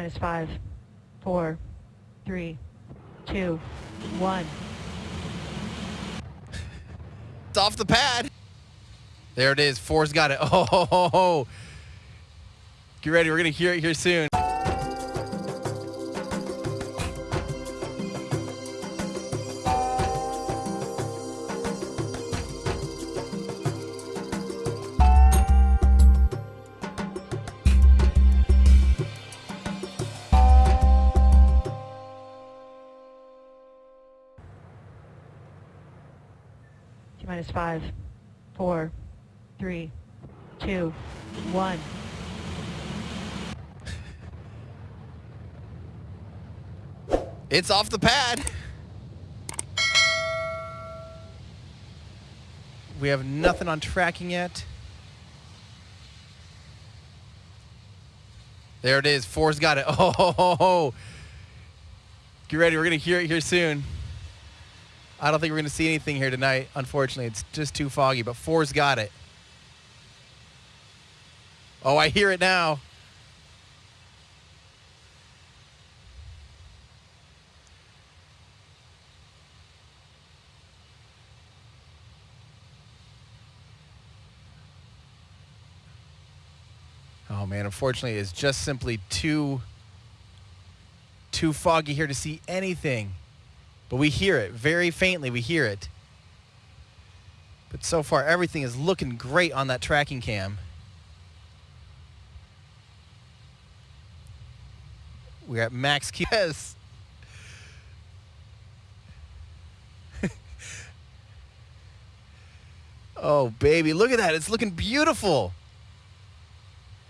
minus five, four, three, two, one. It's off the pad. There it is. Four's got it. Oh, ho, ho, ho. get ready. We're gonna hear it here soon. Minus five, four, three, two, one. It's off the pad. We have nothing on tracking yet. There it is. Four's got it. Oh, ho, ho, ho. get ready. We're gonna hear it here soon. I don't think we're gonna see anything here tonight. Unfortunately, it's just too foggy. But Four's got it. Oh, I hear it now. Oh man, unfortunately, it's just simply too too foggy here to see anything. But we hear it very faintly. We hear it. But so far, everything is looking great on that tracking cam. We're at max Q. Yes. oh, baby. Look at that. It's looking beautiful.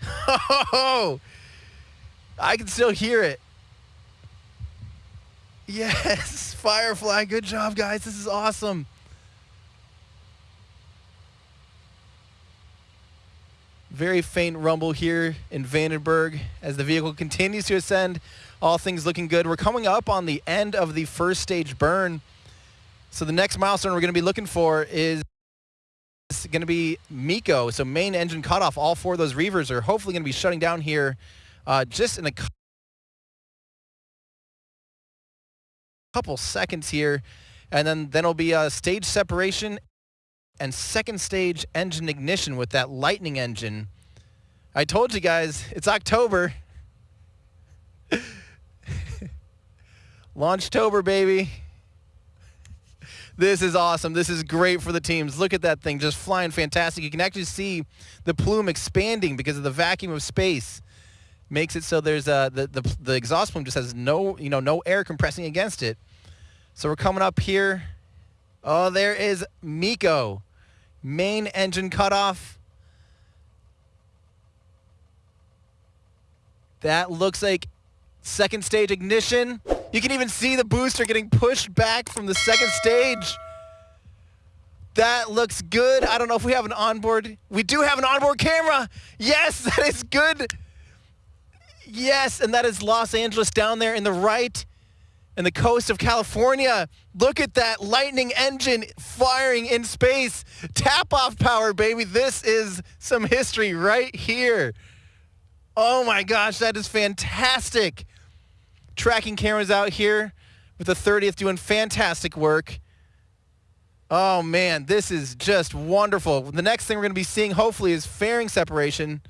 Oh, I can still hear it. Yes, Firefly. Good job, guys. This is awesome. Very faint rumble here in Vandenberg as the vehicle continues to ascend. All things looking good. We're coming up on the end of the first stage burn. So the next milestone we're going to be looking for is going to be MECO. So main engine cutoff. All four of those Reavers are hopefully going to be shutting down here uh, just in a couple seconds here. And then, then it'll be a stage separation and second stage engine ignition with that Lightning engine. I told you guys, it's October. Launchtober, baby. This is awesome. This is great for the teams. Look at that thing just flying fantastic. You can actually see the plume expanding because of the vacuum of space. Makes it so there's the, the, the exhaust plume just has no, you know, no air compressing against it. So we're coming up here. Oh, there is MECO. Main engine cutoff. That looks like second stage ignition. You can even see the booster getting pushed back from the second stage. That looks good. I don't know if we have an onboard. We do have an onboard camera. Yes, that is good. Yes, and that is Los Angeles down there in the right and the coast of California. Look at that lightning engine firing in space. Tap off power, baby. This is some history right here. Oh my gosh, that is fantastic. Tracking cameras out here with the 30th doing fantastic work. Oh man, this is just wonderful. The next thing we're going to be seeing hopefully is fairing separation.